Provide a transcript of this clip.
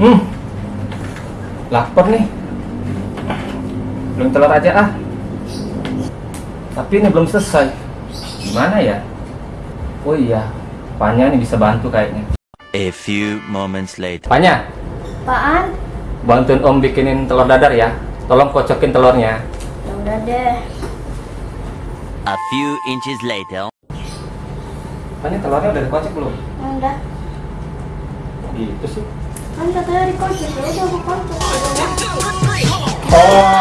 Hmm. Lapar nih. Belum telur aja ah. Tapi ini belum selesai. Gimana ya? Oh iya, Panya nih bisa bantu kayaknya. A few moments later. Panya, Apaan? bantuin Om bikinin telur dadar ya. Tolong kocokin telurnya. Ya udah deh. A few inches later. Panya telurnya udah dikocok belum? Udah. Gitu sih. Kan katanya dikocok, ya udah aku kocok. Ya udah. Oh,